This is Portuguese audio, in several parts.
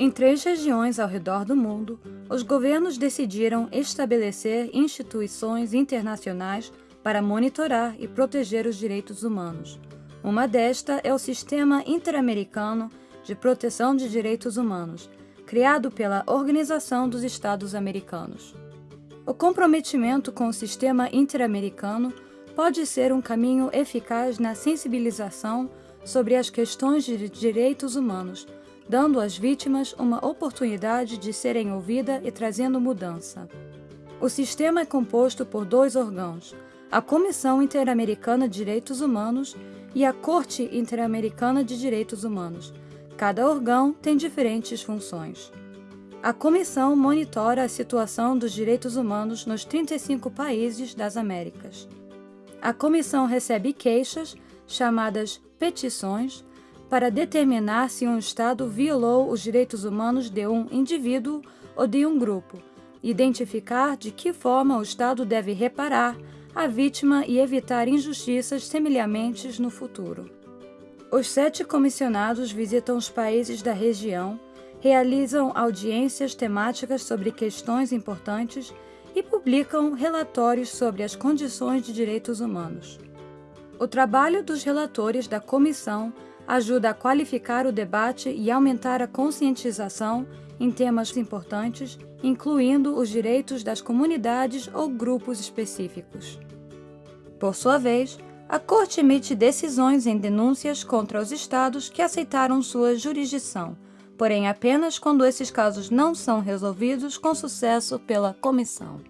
Em três regiões ao redor do mundo, os governos decidiram estabelecer instituições internacionais para monitorar e proteger os direitos humanos. Uma desta é o Sistema Interamericano de Proteção de Direitos Humanos, criado pela Organização dos Estados Americanos. O comprometimento com o sistema interamericano pode ser um caminho eficaz na sensibilização sobre as questões de direitos humanos, dando às vítimas uma oportunidade de serem ouvidas e trazendo mudança. O sistema é composto por dois órgãos, a Comissão Interamericana de Direitos Humanos e a Corte Interamericana de Direitos Humanos, Cada órgão tem diferentes funções. A comissão monitora a situação dos direitos humanos nos 35 países das Américas. A comissão recebe queixas, chamadas petições, para determinar se um Estado violou os direitos humanos de um indivíduo ou de um grupo, identificar de que forma o Estado deve reparar a vítima e evitar injustiças semelhantes no futuro. Os sete comissionados visitam os países da região, realizam audiências temáticas sobre questões importantes e publicam relatórios sobre as condições de direitos humanos. O trabalho dos relatores da comissão ajuda a qualificar o debate e aumentar a conscientização em temas importantes, incluindo os direitos das comunidades ou grupos específicos. Por sua vez, a Corte emite decisões em denúncias contra os estados que aceitaram sua jurisdição, porém apenas quando esses casos não são resolvidos com sucesso pela Comissão.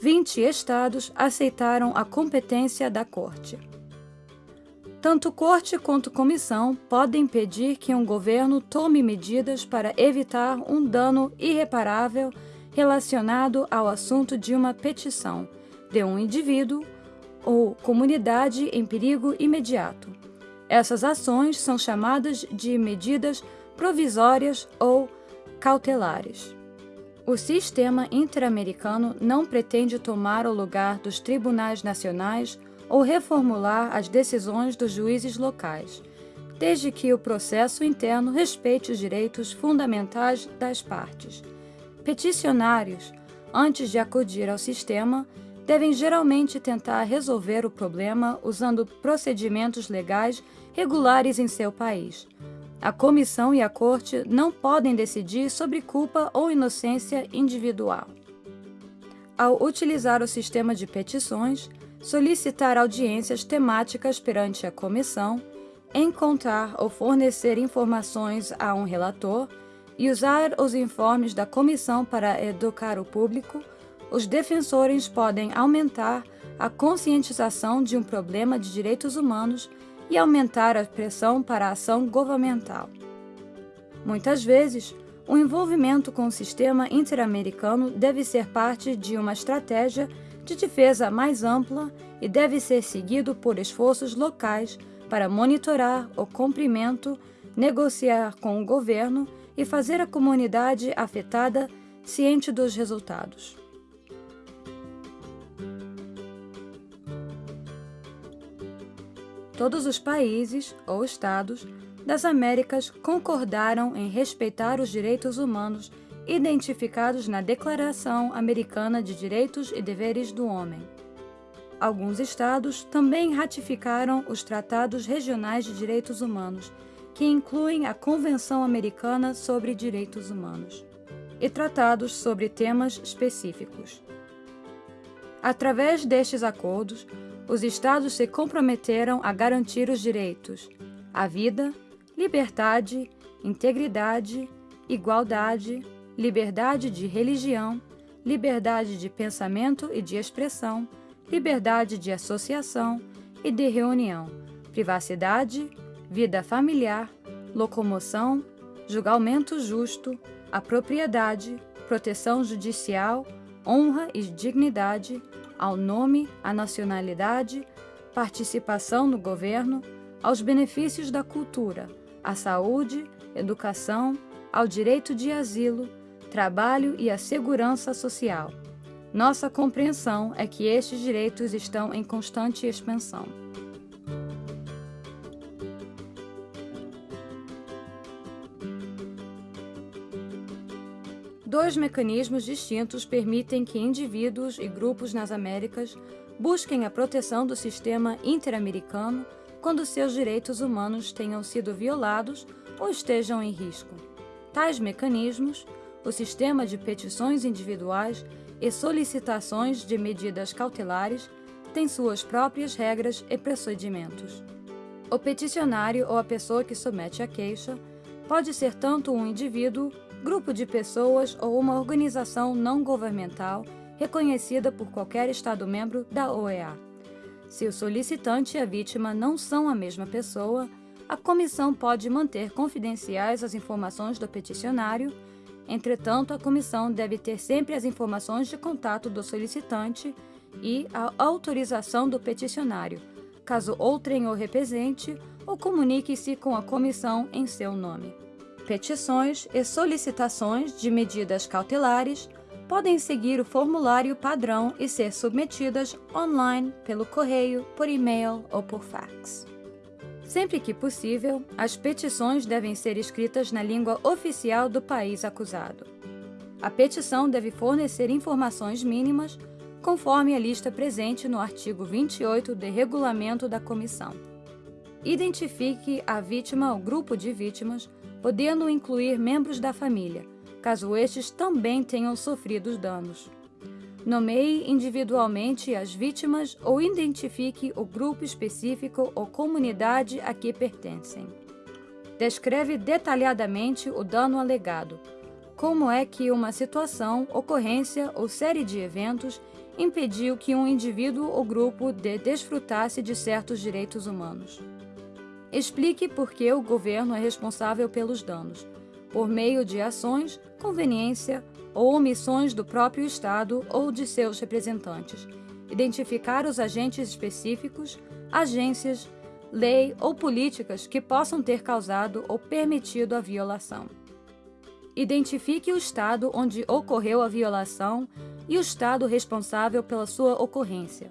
20 estados aceitaram a competência da Corte. Tanto Corte quanto Comissão podem pedir que um governo tome medidas para evitar um dano irreparável relacionado ao assunto de uma petição de um indivíduo ou comunidade em perigo imediato. Essas ações são chamadas de medidas provisórias ou cautelares. O sistema interamericano não pretende tomar o lugar dos tribunais nacionais ou reformular as decisões dos juízes locais, desde que o processo interno respeite os direitos fundamentais das partes. Peticionários, antes de acudir ao sistema, devem geralmente tentar resolver o problema usando procedimentos legais regulares em seu país. A comissão e a corte não podem decidir sobre culpa ou inocência individual. Ao utilizar o sistema de petições, solicitar audiências temáticas perante a comissão, encontrar ou fornecer informações a um relator e usar os informes da comissão para educar o público, os defensores podem aumentar a conscientização de um problema de direitos humanos e aumentar a pressão para a ação governamental. Muitas vezes, o envolvimento com o sistema interamericano deve ser parte de uma estratégia de defesa mais ampla e deve ser seguido por esforços locais para monitorar o cumprimento, negociar com o governo e fazer a comunidade afetada ciente dos resultados. Todos os países ou estados das Américas concordaram em respeitar os direitos humanos identificados na Declaração Americana de Direitos e Deveres do Homem. Alguns estados também ratificaram os Tratados Regionais de Direitos Humanos, que incluem a Convenção Americana sobre Direitos Humanos, e tratados sobre temas específicos. Através destes acordos, os Estados se comprometeram a garantir os direitos à vida, liberdade, integridade, igualdade, liberdade de religião, liberdade de pensamento e de expressão, liberdade de associação e de reunião, privacidade, vida familiar, locomoção, julgamento justo, a propriedade, proteção judicial, honra e dignidade, ao nome, à nacionalidade, participação no governo, aos benefícios da cultura, à saúde, educação, ao direito de asilo, trabalho e à segurança social. Nossa compreensão é que estes direitos estão em constante expansão. Dois mecanismos distintos permitem que indivíduos e grupos nas Américas busquem a proteção do sistema interamericano quando seus direitos humanos tenham sido violados ou estejam em risco. Tais mecanismos, o sistema de petições individuais e solicitações de medidas cautelares, têm suas próprias regras e procedimentos. O peticionário ou a pessoa que submete a queixa pode ser tanto um indivíduo, grupo de pessoas ou uma organização não governamental reconhecida por qualquer Estado-membro da OEA. Se o solicitante e a vítima não são a mesma pessoa, a comissão pode manter confidenciais as informações do peticionário. Entretanto, a comissão deve ter sempre as informações de contato do solicitante e a autorização do peticionário, caso outrem o represente ou comunique-se com a comissão em seu nome. Petições e solicitações de medidas cautelares podem seguir o formulário padrão e ser submetidas online pelo correio, por e-mail ou por fax. Sempre que possível, as petições devem ser escritas na língua oficial do país acusado. A petição deve fornecer informações mínimas, conforme a lista presente no artigo 28 do Regulamento da Comissão. Identifique a vítima ou grupo de vítimas, podendo incluir membros da família, caso estes também tenham sofrido os danos. Nomeie individualmente as vítimas ou identifique o grupo específico ou comunidade a que pertencem. Descreve detalhadamente o dano alegado. Como é que uma situação, ocorrência ou série de eventos impediu que um indivíduo ou grupo de desfrutasse de certos direitos humanos. Explique por que o governo é responsável pelos danos, por meio de ações, conveniência ou omissões do próprio Estado ou de seus representantes, identificar os agentes específicos, agências, lei ou políticas que possam ter causado ou permitido a violação. Identifique o Estado onde ocorreu a violação e o Estado responsável pela sua ocorrência.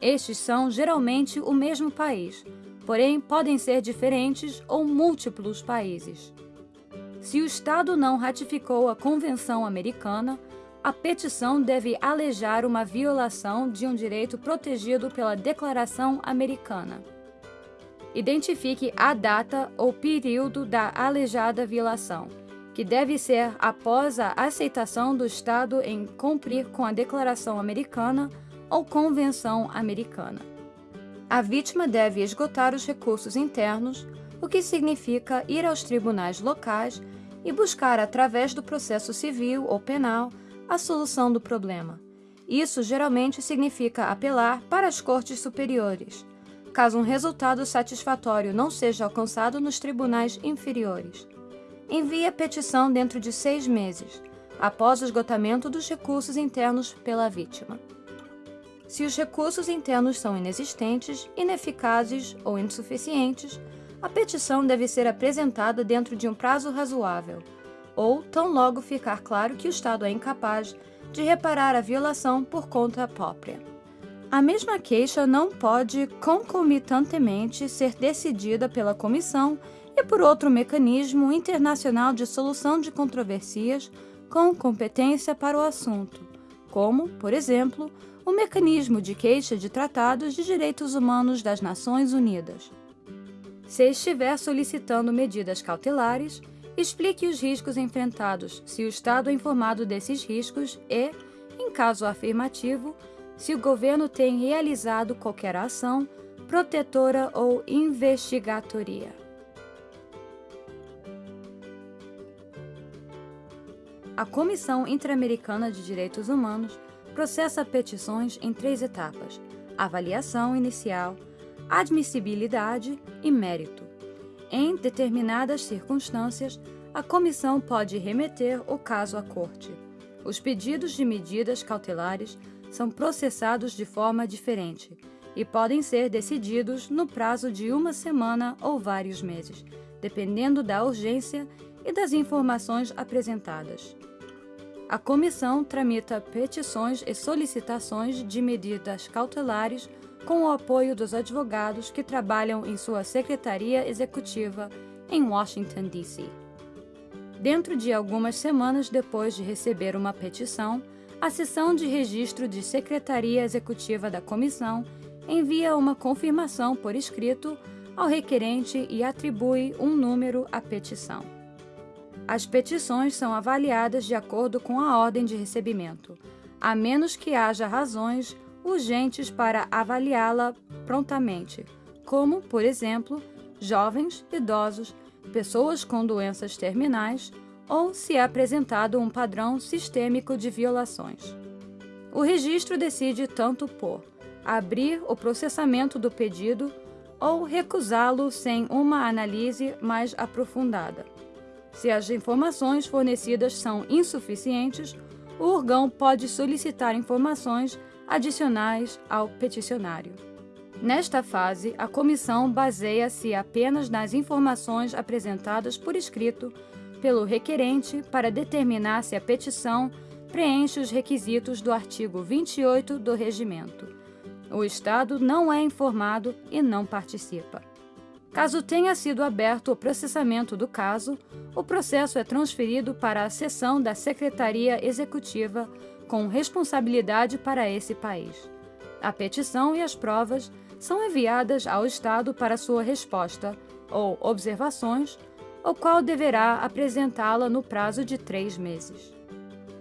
Estes são geralmente o mesmo país, porém podem ser diferentes ou múltiplos países. Se o Estado não ratificou a Convenção Americana, a petição deve alejar uma violação de um direito protegido pela Declaração Americana. Identifique a data ou período da alejada violação, que deve ser após a aceitação do Estado em cumprir com a Declaração Americana ou Convenção Americana. A vítima deve esgotar os recursos internos, o que significa ir aos tribunais locais e buscar, através do processo civil ou penal, a solução do problema. Isso geralmente significa apelar para as cortes superiores, caso um resultado satisfatório não seja alcançado nos tribunais inferiores. Envie a petição dentro de seis meses, após o esgotamento dos recursos internos pela vítima. Se os recursos internos são inexistentes, ineficazes ou insuficientes, a petição deve ser apresentada dentro de um prazo razoável, ou tão logo ficar claro que o Estado é incapaz de reparar a violação por conta própria. A mesma queixa não pode concomitantemente ser decidida pela Comissão e por outro mecanismo internacional de solução de controvérsias com competência para o assunto, como, por exemplo, o Mecanismo de Queixa de Tratados de Direitos Humanos das Nações Unidas. Se estiver solicitando medidas cautelares, explique os riscos enfrentados, se o Estado é informado desses riscos e, em caso afirmativo, se o governo tem realizado qualquer ação protetora ou investigatoria. A Comissão Interamericana de Direitos Humanos processa petições em três etapas: avaliação inicial, admissibilidade e mérito. Em determinadas circunstâncias, a comissão pode remeter o caso à corte. Os pedidos de medidas cautelares são processados de forma diferente e podem ser decididos no prazo de uma semana ou vários meses, dependendo da urgência e das informações apresentadas. A comissão tramita petições e solicitações de medidas cautelares com o apoio dos advogados que trabalham em sua secretaria executiva em Washington, D.C. Dentro de algumas semanas depois de receber uma petição, a seção de registro de Secretaria Executiva da Comissão envia uma confirmação por escrito ao requerente e atribui um número à petição. As petições são avaliadas de acordo com a ordem de recebimento, a menos que haja razões urgentes para avaliá-la prontamente, como, por exemplo, jovens, idosos, pessoas com doenças terminais ou se é apresentado um padrão sistêmico de violações. O registro decide tanto por abrir o processamento do pedido ou recusá-lo sem uma análise mais aprofundada. Se as informações fornecidas são insuficientes, o órgão pode solicitar informações adicionais ao peticionário. Nesta fase, a comissão baseia-se apenas nas informações apresentadas por escrito pelo requerente para determinar se a petição preenche os requisitos do artigo 28 do Regimento. O Estado não é informado e não participa. Caso tenha sido aberto o processamento do caso, o processo é transferido para a seção da Secretaria Executiva com responsabilidade para esse país. A petição e as provas são enviadas ao Estado para sua resposta ou observações, o qual deverá apresentá-la no prazo de três meses.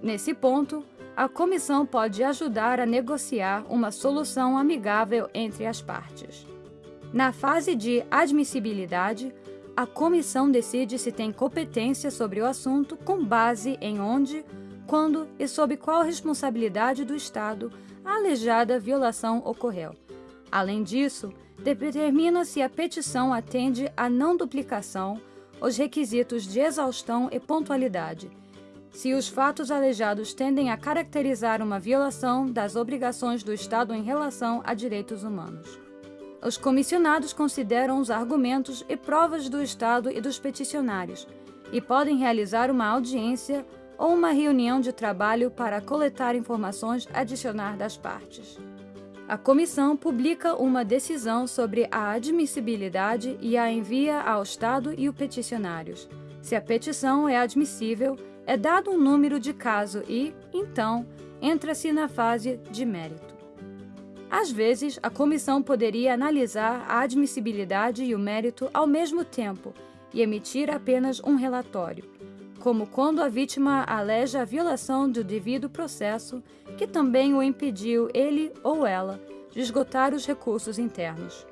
Nesse ponto, a comissão pode ajudar a negociar uma solução amigável entre as partes. Na fase de admissibilidade, a comissão decide se tem competência sobre o assunto com base em onde, quando e sob qual responsabilidade do Estado a alejada violação ocorreu Além disso, determina se a petição atende à não duplicação, os requisitos de exaustão e pontualidade, se os fatos alejados tendem a caracterizar uma violação das obrigações do Estado em relação a direitos humanos. Os comissionados consideram os argumentos e provas do Estado e dos peticionários e podem realizar uma audiência ou uma reunião de trabalho para coletar informações adicionais das partes. A comissão publica uma decisão sobre a admissibilidade e a envia ao Estado e os peticionários. Se a petição é admissível, é dado um número de caso e, então, entra-se na fase de mérito. Às vezes, a comissão poderia analisar a admissibilidade e o mérito ao mesmo tempo e emitir apenas um relatório, como quando a vítima aleja a violação do devido processo que também o impediu ele ou ela de esgotar os recursos internos.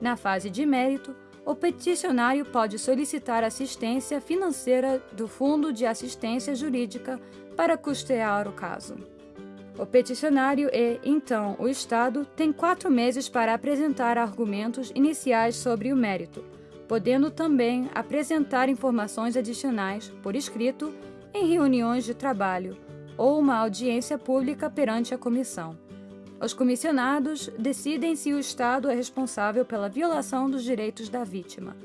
Na fase de mérito, o peticionário pode solicitar assistência financeira do Fundo de Assistência Jurídica para custear o caso. O peticionário e, então, o Estado têm quatro meses para apresentar argumentos iniciais sobre o mérito, podendo também apresentar informações adicionais, por escrito, em reuniões de trabalho ou uma audiência pública perante a comissão. Os comissionados decidem se o Estado é responsável pela violação dos direitos da vítima.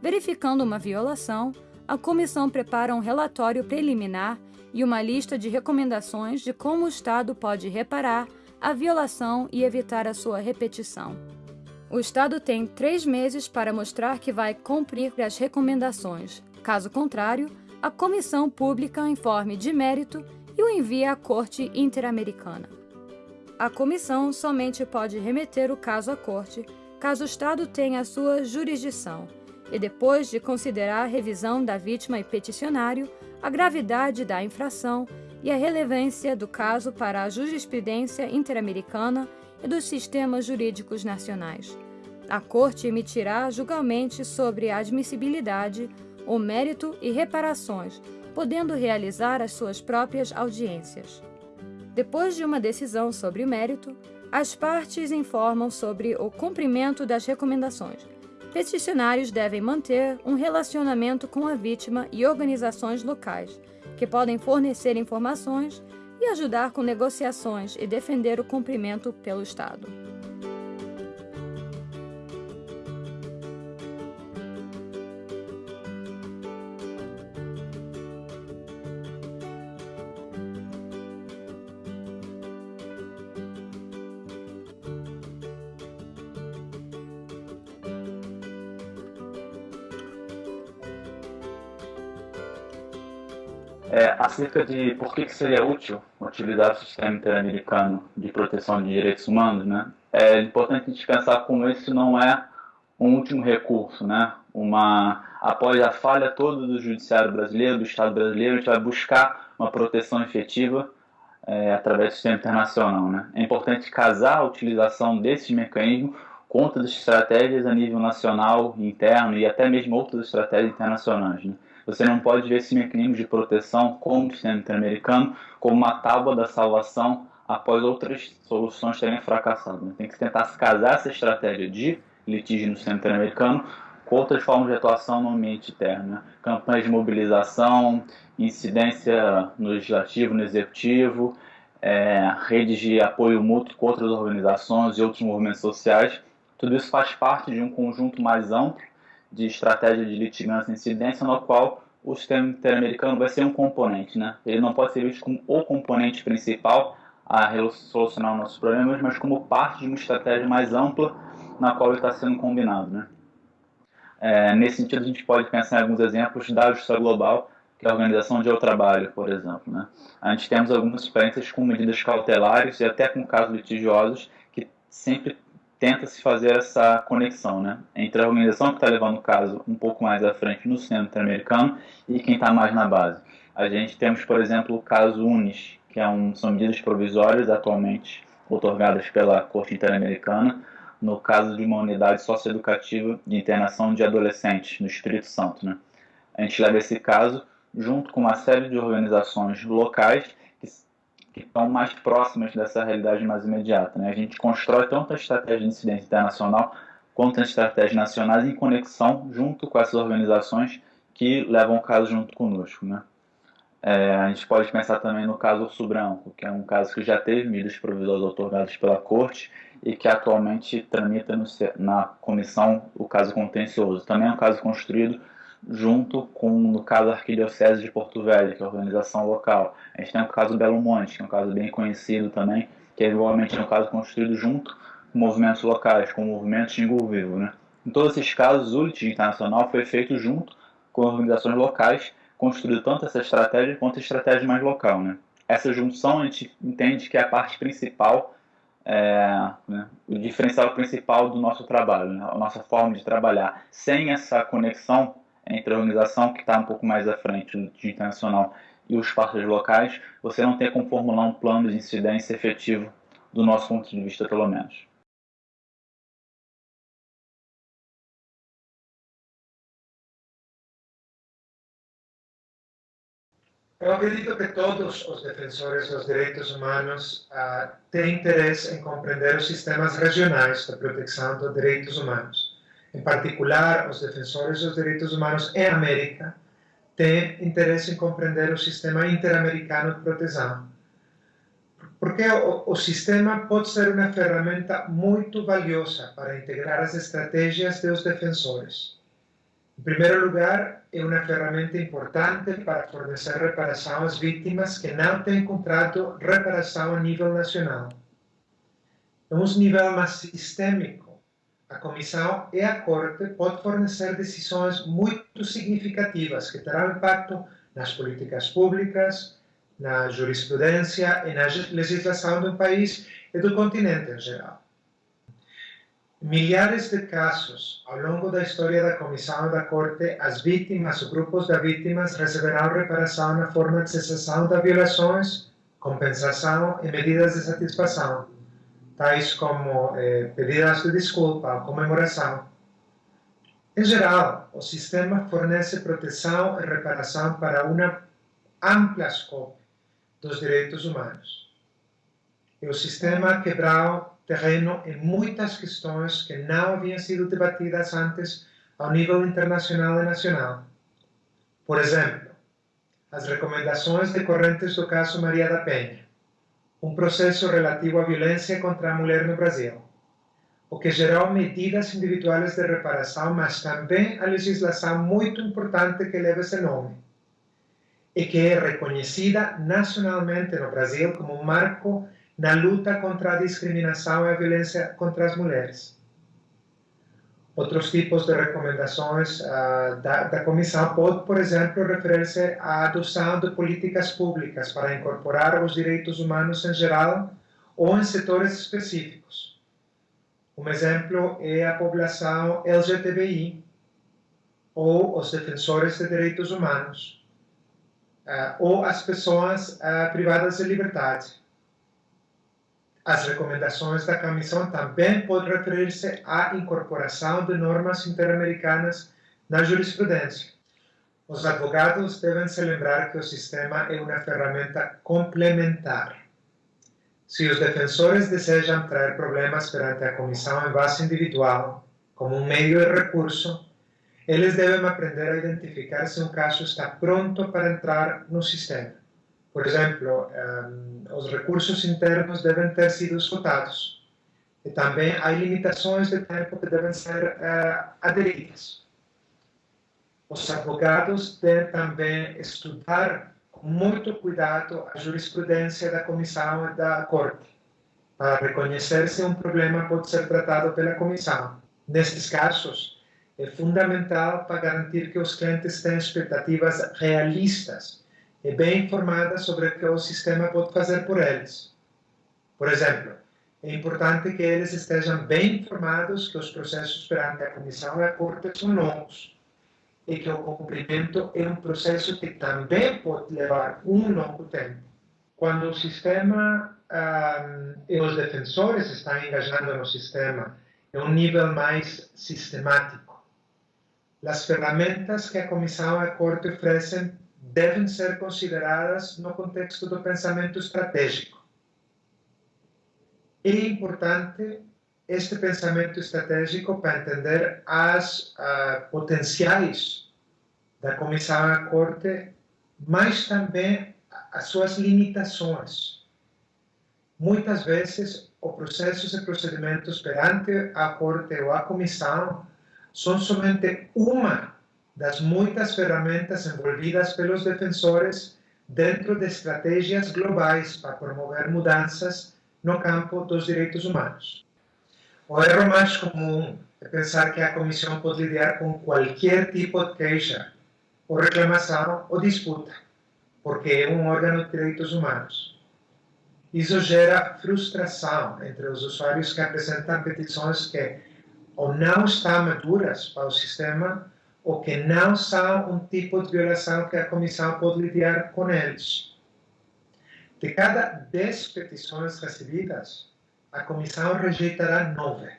Verificando uma violação, a comissão prepara um relatório preliminar e uma lista de recomendações de como o Estado pode reparar a violação e evitar a sua repetição. O Estado tem três meses para mostrar que vai cumprir as recomendações. Caso contrário, a comissão pública informe de mérito e o envia à Corte Interamericana. A comissão somente pode remeter o caso à Corte caso o Estado tenha a sua jurisdição e, depois de considerar a revisão da vítima e peticionário, a gravidade da infração e a relevância do caso para a jurisprudência interamericana e dos sistemas jurídicos nacionais. A Corte emitirá julgamento sobre a admissibilidade, o mérito e reparações podendo realizar as suas próprias audiências. Depois de uma decisão sobre o mérito, as partes informam sobre o cumprimento das recomendações. Peticionários devem manter um relacionamento com a vítima e organizações locais, que podem fornecer informações e ajudar com negociações e defender o cumprimento pelo Estado. É, acerca de por que, que seria útil utilizar o sistema interamericano de proteção de direitos humanos, né? É importante a gente pensar como esse não é um último recurso, né? Uma após a falha toda do judiciário brasileiro, do Estado brasileiro, a gente vai buscar uma proteção efetiva é, através do sistema internacional, né? É importante casar a utilização desses mecanismos com outras estratégias a nível nacional, interno e até mesmo outras estratégias internacionais, né? Você não pode ver esse mecanismo de proteção como o sistema interamericano como uma tábua da salvação após outras soluções terem fracassado. Tem que tentar se casar essa estratégia de litígio no sistema interamericano com outras formas de atuação no ambiente interno. Né? Campanhas de mobilização, incidência no legislativo, no executivo, é, redes de apoio mútuo com outras organizações e outros movimentos sociais. Tudo isso faz parte de um conjunto mais amplo de estratégia de litigância e incidência, no qual o sistema interamericano vai ser um componente. Né? Ele não pode ser visto como o componente principal a solucionar os nossos problemas, mas como parte de uma estratégia mais ampla na qual ele está sendo combinado. Né? É, nesse sentido, a gente pode pensar em alguns exemplos da Justiça Global, que é a Organização de Eu Trabalho, por exemplo. Né? A gente temos algumas experiências com medidas cautelares e até com casos litigiosos que sempre tenta-se fazer essa conexão né, entre a organização que está levando o caso um pouco mais à frente no centro interamericano e quem está mais na base. A gente temos, por exemplo, o caso UNIS, que é um, são medidas provisórias atualmente otorgadas pela Corte Interamericana, no caso de uma unidade socioeducativa de internação de adolescentes no Espírito Santo. Né? A gente leva esse caso junto com uma série de organizações locais que estão mais próximas dessa realidade mais imediata. Né? A gente constrói tanto a estratégia de incidência internacional quanto as estratégias nacionais em conexão junto com essas organizações que levam o caso junto conosco. Né? É, a gente pode pensar também no caso Urso Branco, que é um caso que já teve medidas provisórias otorgadas pela Corte e que atualmente tramita no, na comissão o caso contencioso. Também é um caso construído junto com, no caso, a Arquidiocese de Porto Velho, que é a organização local. A gente tem o caso Belo Monte, que é um caso bem conhecido também, que é igualmente um caso construído junto com movimentos locais, com movimentos de Vivo. Né? Em todos esses casos, o litígio internacional foi feito junto com organizações locais, construindo tanto essa estratégia quanto a estratégia mais local. Né? Essa junção a gente entende que é a parte principal, é, né, o diferencial principal do nosso trabalho, né, a nossa forma de trabalhar. Sem essa conexão, entre a organização que está um pouco mais à frente de internacional e os parceiros locais, você não tem como formular um plano de incidência efetivo do nosso ponto de vista, pelo menos. Eu acredito que todos os defensores dos direitos humanos uh, têm interesse em compreender os sistemas regionais de proteção dos direitos humanos em particular os defensores dos direitos humanos em América, têm interesse em compreender o sistema interamericano de proteção. Porque o, sistema pode ser uma ferramenta muito valiosa para integrar as estratégias dos defensores. Em primeiro lugar, é uma ferramenta importante para fornecer reparação às vítimas que não têm encontrado reparação a nível nacional. É um nível mais sistêmico a Comissão e a Corte podem fornecer decisões muito significativas que terão impacto nas políticas públicas, na jurisprudência e na legislação do país e do continente em geral. Milhares de casos ao longo da história da Comissão e da Corte, as vítimas ou grupos de vítimas receberão reparação na forma de cessação das violações, compensação e medidas de satisfação tais como eh, pedidas de desculpa comemoração. Em geral, o sistema fornece proteção e reparação para uma ampla escopo dos direitos humanos. E o sistema quebrou terreno em muitas questões que não haviam sido debatidas antes ao nível internacional e nacional. Por exemplo, as recomendações decorrentes do caso Maria da Penha, um processo relativo à violência contra a mulher no Brasil, o que gerou medidas individuais de reparação, mas também a legislação muito importante que leva esse nome, e que é reconhecida nacionalmente no Brasil como um marco na luta contra a discriminação e a violência contra as mulheres. Outros tipos de recomendações uh, da, da comissão pode, por exemplo, referir-se à adoção de políticas públicas para incorporar os direitos humanos em geral ou em setores específicos. Um exemplo é a população LGTBI ou os defensores de direitos humanos uh, ou as pessoas uh, privadas de liberdade as recomendações da Comissão também podem referir-se à incorporação de normas interamericanas na jurisprudência. Os advogados devem se lembrar que o sistema é uma ferramenta complementar. Se os defensores desejam trazer problemas perante a comissão em base individual, como um meio de recurso, eles devem aprender a identificar se um caso está pronto para entrar no sistema. Por exemplo, um, os recursos internos devem ter sido esgotados. E também há limitações de tempo que devem ser uh, aderidas. Os advogados devem também estudar com muito cuidado a jurisprudência da comissão e da corte, para reconhecer se um problema pode ser tratado pela comissão. Nestes casos, é fundamental para garantir que os clientes têm expectativas realistas e bem informadas sobre o que o sistema pode fazer por eles. Por exemplo, é importante que eles estejam bem informados que os processos perante a Comissão e a Corte são longos e que o cumprimento é um processo que também pode levar um longo tempo. Quando o sistema um, e os defensores estão engajando no sistema em um nível mais sistemático, as ferramentas que a Comissão e a Corte oferecem devem ser consideradas no contexto do pensamento estratégico. É importante este pensamento estratégico para entender as uh, potenciais da Comissão à Corte, mas também as suas limitações. Muitas vezes, os processos e procedimentos perante a Corte ou a Comissão são somente uma das muitas ferramentas envolvidas pelos defensores dentro de estratégias globais para promover mudanças no campo dos direitos humanos. O erro mais comum é pensar que a Comissão pode lidar com qualquer tipo de queixa, ou reclamação ou disputa, porque é um órgão de direitos humanos. Isso gera frustração entre os usuários que apresentam petições que ou não estão maduras para o sistema ou que não são um tipo de violação que a comissão pode lidar com eles. De cada 10 petições recebidas, a comissão rejeitará 9.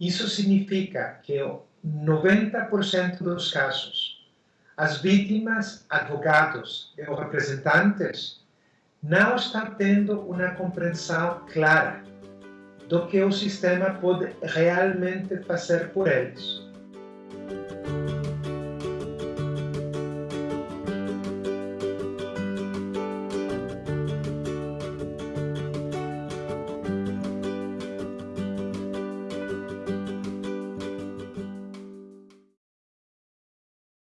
Isso significa que 90% dos casos, as vítimas, advogados e os representantes não estão tendo uma compreensão clara do que o sistema pode realmente fazer por eles